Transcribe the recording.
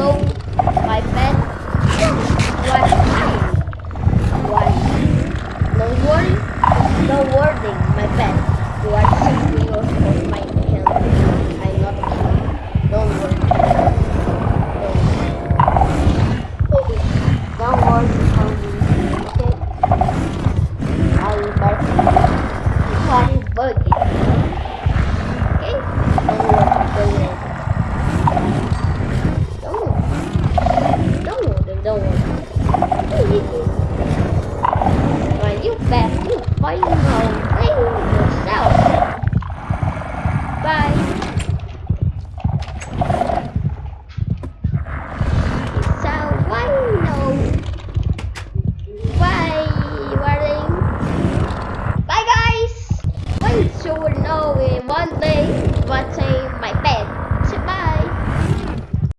know my man was no worry. No warning my pet. was Và giúp bạn giúp quay hồn tiếng